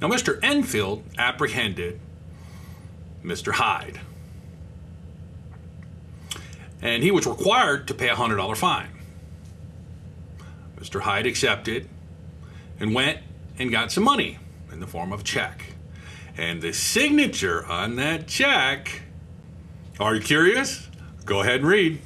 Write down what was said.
Now, Mr. Enfield apprehended Mr. Hyde. And he was required to pay a $100 fine. Mr. Hyde accepted and went and got some money in the form of a check. And the signature on that check, are you curious? Go ahead and read.